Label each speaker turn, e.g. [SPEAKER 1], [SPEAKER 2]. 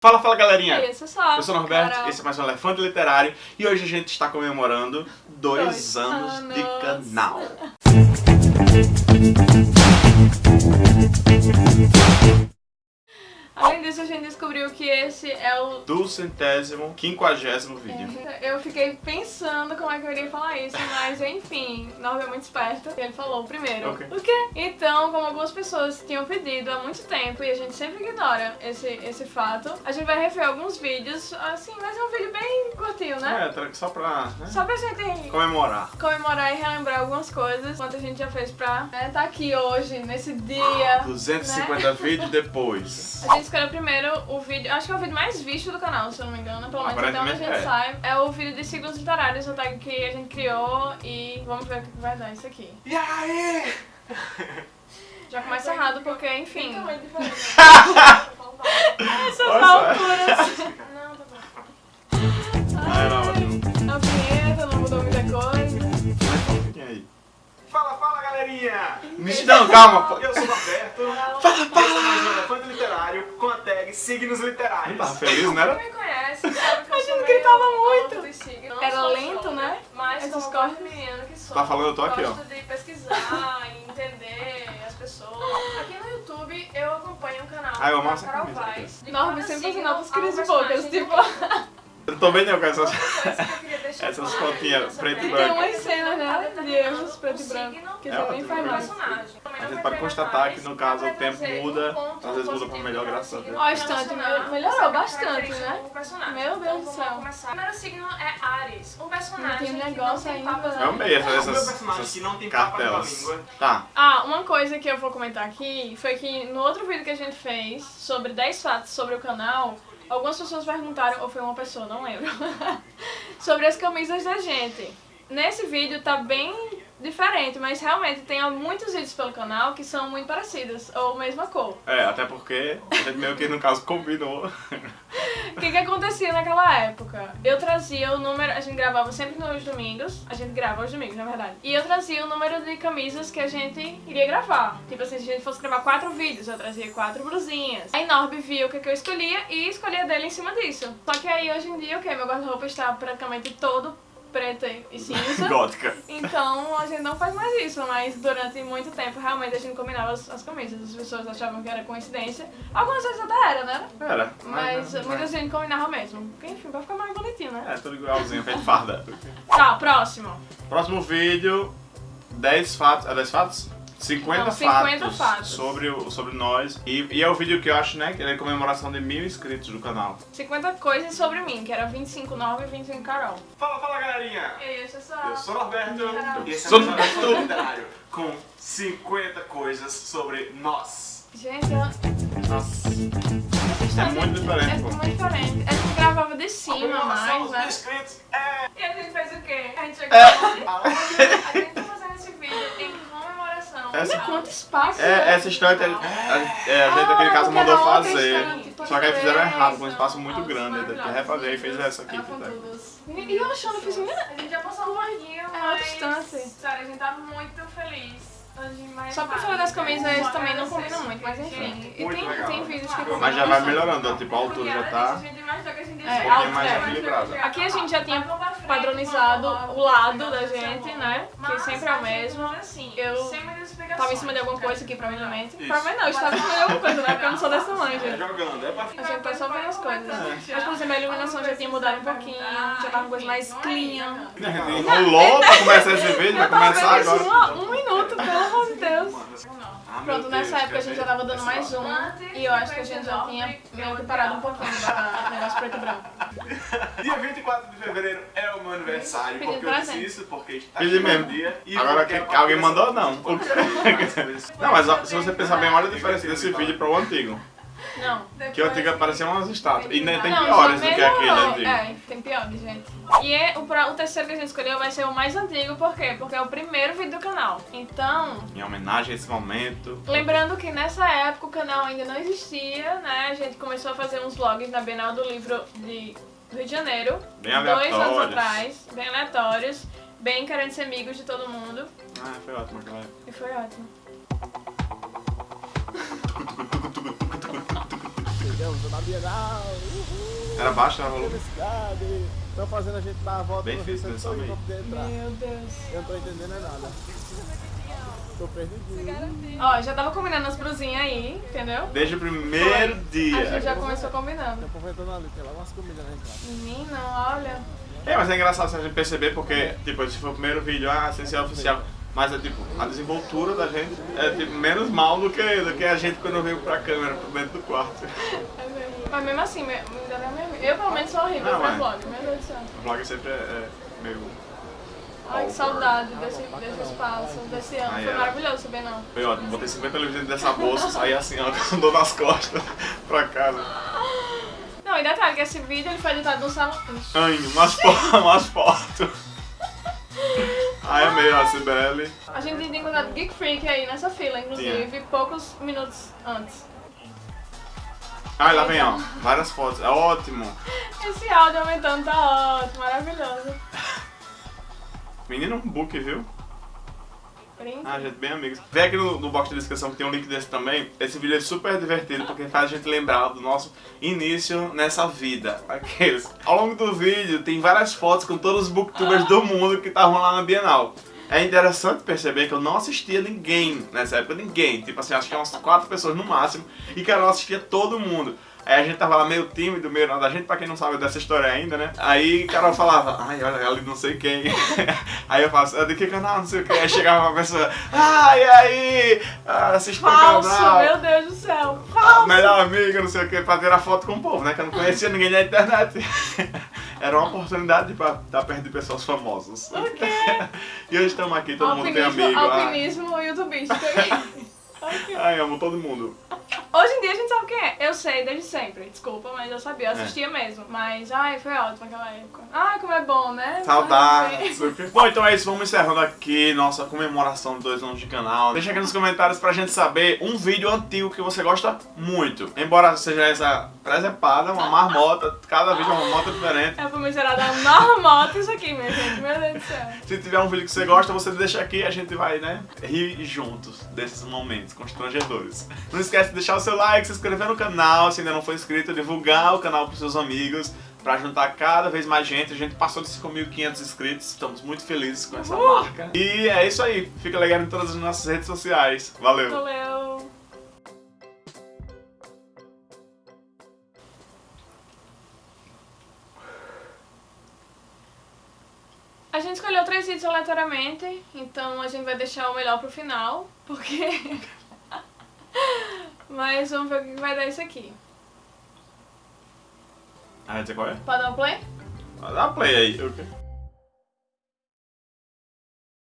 [SPEAKER 1] Fala, fala galerinha!
[SPEAKER 2] Isso só.
[SPEAKER 1] Eu sou o Norberto,
[SPEAKER 2] Carol.
[SPEAKER 1] esse é mais um Elefante Literário e hoje a gente está comemorando dois,
[SPEAKER 2] Dois
[SPEAKER 1] anos, de
[SPEAKER 2] anos.
[SPEAKER 1] canal.
[SPEAKER 2] Além disso, a gente descobriu que esse é o...
[SPEAKER 1] Do centésimo, quinquagésimo vídeo.
[SPEAKER 2] Eu fiquei pensando como é que eu iria falar isso, mas enfim, Norma é muito esperto e ele falou primeiro.
[SPEAKER 1] Ok.
[SPEAKER 2] O quê? Então, como algumas pessoas tinham pedido há muito tempo e a gente sempre ignora esse, esse fato, a gente vai rever alguns vídeos, assim, mas é um vídeo bem curtinho, né?
[SPEAKER 1] É, só pra né,
[SPEAKER 2] Só pra gente
[SPEAKER 1] comemorar.
[SPEAKER 2] comemorar e relembrar algumas coisas, quanto a gente já fez pra estar tá aqui hoje, nesse dia.
[SPEAKER 1] 250 vídeos depois.
[SPEAKER 2] A gente escolheu primeiro o vídeo, acho que é o vídeo mais visto do canal, se eu não me engano, pelo menos até onde a gente
[SPEAKER 1] é.
[SPEAKER 2] sabe. É o vídeo de signos literários, o tag que a gente criou e vamos ver o que vai dar isso aqui.
[SPEAKER 1] E aí?
[SPEAKER 2] Já começa errado porque, enfim, essas alturas. Não, tá bom.
[SPEAKER 1] Ah.
[SPEAKER 2] A vinheta não mudou muita coisa.
[SPEAKER 1] Aí? Fala, fala galerinha! Não, calma, pô.
[SPEAKER 3] Eu sou o Roberto. Fala, fala! Esse é mais um Elefante Literário com a tag Signos Literários.
[SPEAKER 1] tava feliz, né?
[SPEAKER 2] Me conhece sabe que eu
[SPEAKER 1] A gente gritava muito.
[SPEAKER 2] Era lento, show, né?
[SPEAKER 4] Mas
[SPEAKER 2] Esses
[SPEAKER 4] como
[SPEAKER 2] cortes.
[SPEAKER 4] corte menino que sou.
[SPEAKER 1] Tá falando, eu tô aqui, ó.
[SPEAKER 4] Gosto de pesquisar e entender as pessoas. Aqui no YouTube eu acompanho um canal
[SPEAKER 1] Ah, eu amo
[SPEAKER 4] da
[SPEAKER 1] essa
[SPEAKER 4] Carol
[SPEAKER 1] camisa.
[SPEAKER 4] Vaz. De
[SPEAKER 2] Norma
[SPEAKER 4] cada
[SPEAKER 2] sempre outros
[SPEAKER 4] há um
[SPEAKER 2] crises bocas, tipo...
[SPEAKER 1] Eu tô bem não com essas. Essas fotinhas preto e branco.
[SPEAKER 2] Tem
[SPEAKER 4] é
[SPEAKER 2] umas cenas, né, de erros preto e
[SPEAKER 4] o
[SPEAKER 2] branco, que
[SPEAKER 1] É,
[SPEAKER 2] você nem
[SPEAKER 1] preto e
[SPEAKER 2] faz mais.
[SPEAKER 4] personagem. Também
[SPEAKER 1] A gente pode constatar que, no caso, o tempo muda, às vezes muda pra
[SPEAKER 4] positivo
[SPEAKER 1] melhor, graças a Deus.
[SPEAKER 2] Ó, estante melhorou bastante, né? Meu Deus
[SPEAKER 4] Então,
[SPEAKER 2] do céu.
[SPEAKER 4] O primeiro signo é Ares, um personagem
[SPEAKER 2] Não tem
[SPEAKER 4] que
[SPEAKER 2] negócio ainda,
[SPEAKER 4] papas?
[SPEAKER 1] Eu amei essas,
[SPEAKER 3] O meu
[SPEAKER 1] essas, essas
[SPEAKER 3] que não tem papas na
[SPEAKER 1] cartelas. Tá.
[SPEAKER 2] Ah, uma coisa que eu vou comentar aqui foi que no outro vídeo que a gente fez sobre 10 fatos sobre o canal, algumas pessoas perguntaram, ou foi uma pessoa, não lembro, sobre as camisas da gente. Nesse vídeo tá bem diferente, mas realmente tem muitos vídeos pelo canal que são muito parecidos, ou mesma cor.
[SPEAKER 1] É, até porque a gente meio que no caso combinou.
[SPEAKER 2] O que que acontecia naquela época? Eu trazia o número, a gente gravava sempre nos domingos, a gente grava aos domingos, na verdade. E eu trazia o número de camisas que a gente iria gravar. Tipo assim, se a gente fosse gravar quatro vídeos, eu trazia quatro blusinhas. Aí Norby viu o que, que eu escolhia e escolhia dele em cima disso. Só que aí hoje em dia, ok, meu guarda-roupa está praticamente todo preto e cinza.
[SPEAKER 1] Gótica.
[SPEAKER 2] Então a gente não faz mais isso, mas durante muito tempo realmente a gente combinava as, as camisas. As pessoas achavam que era coincidência. Algumas vezes até era, né?
[SPEAKER 1] Era.
[SPEAKER 2] Mas
[SPEAKER 1] mas-
[SPEAKER 2] muita gente combinava mesmo. Porque enfim, vai ficar mais bonitinho, né?
[SPEAKER 1] É, tudo igualzinho, feito farda.
[SPEAKER 2] Tá, próximo.
[SPEAKER 1] Próximo vídeo, 10 fatos. É 10 fatos? 50,
[SPEAKER 2] Não, 50
[SPEAKER 1] fatos,
[SPEAKER 2] fatos.
[SPEAKER 1] Sobre, o, sobre nós. E, e é o vídeo que eu acho, né, que é a comemoração de mil inscritos do canal.
[SPEAKER 2] 50 coisas sobre mim, que era 25 Norma e 25 Carol.
[SPEAKER 3] Fala, fala galerinha!
[SPEAKER 2] Isso, é só.
[SPEAKER 3] Eu sou o Norberto
[SPEAKER 2] Carol.
[SPEAKER 3] e esse é
[SPEAKER 1] Sou-
[SPEAKER 3] um Elefante Literário com 50 coisas sobre nós.
[SPEAKER 2] Gente, eu...
[SPEAKER 1] Nossa. É muito diferente,
[SPEAKER 2] É muito diferente. A gente gravava de cima mais, né?
[SPEAKER 3] inscritos é...
[SPEAKER 2] E a gente fez o quê? A gente chegou
[SPEAKER 1] É.
[SPEAKER 2] A gente tá fazendo esse vídeo em comemoração.
[SPEAKER 1] Essa-
[SPEAKER 2] Olha quanto espaço.
[SPEAKER 1] É, essa história, a, a, é, a gente naquele
[SPEAKER 2] Ah,
[SPEAKER 1] caso mandou fazer. Só que aí fizeram errado, com um espaço muito grande. Aí teve que refazer e fez essa aqui. Tá?
[SPEAKER 2] todos. E eu achando, eu fiz, menina,
[SPEAKER 4] A gente já passou um pouquinho,
[SPEAKER 2] É uma distância.
[SPEAKER 4] Sério, a gente tá muito feliz.
[SPEAKER 2] Só pra
[SPEAKER 4] tarde.
[SPEAKER 2] falar das camisas
[SPEAKER 4] Vou
[SPEAKER 2] também não combina muito, mas enfim. E
[SPEAKER 3] Muito
[SPEAKER 2] tem,
[SPEAKER 3] legal.
[SPEAKER 2] tem vídeos que combinam
[SPEAKER 1] Mas já vai melhorando, tipo, a altura já tá.
[SPEAKER 4] A gente imaginou que a gente ia
[SPEAKER 2] É, um pouquinho
[SPEAKER 1] mais
[SPEAKER 4] alto,
[SPEAKER 1] equilibrado.
[SPEAKER 4] mas
[SPEAKER 2] Aqui a gente já tinha Padronizado o lado da
[SPEAKER 4] vamos
[SPEAKER 2] gente, né? Que sempre é o mesmo.
[SPEAKER 4] assim,
[SPEAKER 2] Eu. Tava em cima de alguma coisa aqui, provavelmente. Provavelmente não, eu estava em cima de alguma coisa, né? Porque eu não sou desse tamanho,
[SPEAKER 3] É
[SPEAKER 2] gente.
[SPEAKER 3] jogando, é pra
[SPEAKER 2] A gente tá só vendo as coisas. Mas, por exemplo, a iluminação já tinha mudado um pouquinho, já tava uma coisa mais clean.
[SPEAKER 1] Enrolou pra começar esse vídeo, vai começar agora.
[SPEAKER 2] um, um minuto, pelo amor de Deus.
[SPEAKER 3] Ah,
[SPEAKER 2] Pronto, nessa época a gente já tava dando mais um e eu acho que a gente já tinha meio que parado um pouquinho do negócio preto e branco.
[SPEAKER 3] Dia 24 de fevereiro é o meu aniversário,
[SPEAKER 2] Pedindo
[SPEAKER 3] porque eu disse
[SPEAKER 2] presente.
[SPEAKER 3] isso, porque está
[SPEAKER 1] Pedi mesmo.
[SPEAKER 3] dia. E
[SPEAKER 1] Agora que alguém mandou, não. Não, mas se você pensar bem, olha a diferença desse vídeo para o antigo.
[SPEAKER 2] Não.
[SPEAKER 1] Que o antigo parecia umas estátuas. E nem tem
[SPEAKER 2] Não,
[SPEAKER 1] piores do que aquele antigo.
[SPEAKER 2] É, tem piores, gente. E é, o, o terceiro que a gente escolheu vai ser o mais antigo, por quê? Porque é o primeiro vídeo do canal. Então,
[SPEAKER 1] Em homenagem a esse momento.
[SPEAKER 2] Lembrando que nessa época o canal ainda não existia, né? A gente começou a fazer uns vlogs na Bienal do Livro de do Rio de Janeiro.
[SPEAKER 1] Bem
[SPEAKER 2] Dois anos
[SPEAKER 1] aleatórios.
[SPEAKER 2] atrás, bem aleatórios, bem querendo ser amigos de todo mundo.
[SPEAKER 1] Ah, foi ótimo aquela época.
[SPEAKER 2] E foi ótimo.
[SPEAKER 5] Chegamos na Bienal. Uhul.
[SPEAKER 1] Era baixo, era volume?
[SPEAKER 5] Estão fazendo a gente dar a volta
[SPEAKER 1] Bem
[SPEAKER 5] no
[SPEAKER 1] difícil
[SPEAKER 5] receptor poder entrar.
[SPEAKER 2] Meu Deus.
[SPEAKER 5] Eu não tô entendendo é nada. Tô perdidinho.
[SPEAKER 2] Ó, já tava combinando as brusinhas aí, entendeu?
[SPEAKER 1] Desde o primeiro
[SPEAKER 2] A
[SPEAKER 1] dia.
[SPEAKER 2] gente já começou combinando.
[SPEAKER 5] Tô aproveitando ali, tem lá umas comidas na entrada.
[SPEAKER 2] Menino, olha.
[SPEAKER 1] É, mas é engraçado se a gente perceber porque, tipo, esse foi o primeiro vídeo, ah, essencial oficial. Mas é tipo, a desenvoltura da gente é tipo, menos mal do que, do que a gente quando veio pra câmera, pra dentro do quarto.
[SPEAKER 2] É mesmo. Mas mesmo assim, me-. Eu pelo menos sou horrível
[SPEAKER 1] Não,
[SPEAKER 2] pra
[SPEAKER 1] é.
[SPEAKER 2] vlog, meu Deus do céu.
[SPEAKER 1] O vlog sempre é, é meio.
[SPEAKER 2] Ai, que saudade desse, desse espaço, desse ano.
[SPEAKER 1] Ai,
[SPEAKER 2] Foi
[SPEAKER 1] é.
[SPEAKER 2] maravilhoso, saber não.
[SPEAKER 1] Foi ótimo, botei 50 livros dentro dessa bolsa, saí assim, ó, com dor nas costas pra casa.
[SPEAKER 2] Não, e detalhe que esse vídeo ele foi editado no salão.
[SPEAKER 1] Ai, umas, umas fotos. Ai, amei a Cibele.
[SPEAKER 2] A gente tinha encontrado Geek Freak aí nessa fila, inclusive, poucos minutos antes.
[SPEAKER 1] Ai, lá vem, ó, várias fotos, é ótimo.
[SPEAKER 2] Esse áudio aumentando tá ótimo, maravilhoso.
[SPEAKER 1] Menino, um book, viu? Ah, gente, bem amigos. Vem aqui no, no box de descrição que tem um link desse também. Esse vídeo é super divertido porque faz a gente lembrar do nosso início nessa vida. Aqueles. Ao longo do vídeo tem várias fotos com todos os booktubers do mundo que estavam lá na Bienal. É interessante perceber que eu não assistia ninguém nessa época, ninguém. Tipo assim, acho que umas quatro pessoas no máximo. E que eu não assistia todo mundo. Aí a gente tava lá meio tímido, meio nada. A gente, pra quem não sabe dessa história ainda, né? Aí Carol falava, ai, olha, ela de não sei quem. aí eu é de que canal, não sei o que. Aí chegava uma pessoa, ai, aí, ah, assiste meu
[SPEAKER 2] Falso,
[SPEAKER 1] canal.
[SPEAKER 2] meu Deus do céu. Falso.
[SPEAKER 1] Melhor amiga, não sei o que, pra tirar foto com o povo, né? Que eu não conhecia ninguém na internet. Era uma oportunidade pra estar perto de pessoas famosas.
[SPEAKER 2] Ok.
[SPEAKER 1] e hoje estamos aqui, todo mundo tem
[SPEAKER 2] Alpinismo,
[SPEAKER 1] amigo. Ai,
[SPEAKER 2] alpinismo youtubístico. Ok.
[SPEAKER 1] ai, amo todo mundo.
[SPEAKER 2] Hoje em dia a gente sabe quem é. Eu sei desde sempre. Desculpa, mas eu sabia.
[SPEAKER 1] É.
[SPEAKER 2] Eu assistia mesmo. Mas, ai, foi ótimo aquela época. Ai, como é bom, né?
[SPEAKER 1] Saudade. Bom, então é isso. Vamos encerrando aqui nossa comemoração de dois anos de canal. Deixa aqui nos comentários pra gente saber um vídeo antigo que você gosta muito. Embora seja essa presepada, uma marmota, cada vídeo é uma marmota diferente.
[SPEAKER 2] É pra miserável dar marmota isso aqui, minha gente. Meu Deus do céu.
[SPEAKER 1] Se tiver um vídeo que você gosta, você deixa aqui e a gente vai, né, rir juntos desses momentos constrangedores. Não esquece de deixar o seu like, se inscrever no canal, se ainda não for inscrito, divulgar o canal pros seus amigos, pra juntar cada vez mais gente. A gente passou de 5.500 inscritos, estamos muito felizes com essa marca. E é isso aí, fica ligado em todas as nossas redes sociais. Valeu!
[SPEAKER 2] Valeu. A gente escolheu três vídeos aleatoriamente, então a gente vai deixar o melhor pro final, porque... Mas vamos ver o que vai dar isso aqui.
[SPEAKER 1] Ah, dizer qual é?
[SPEAKER 2] Pode dar um play?
[SPEAKER 1] Dá play aí. ok.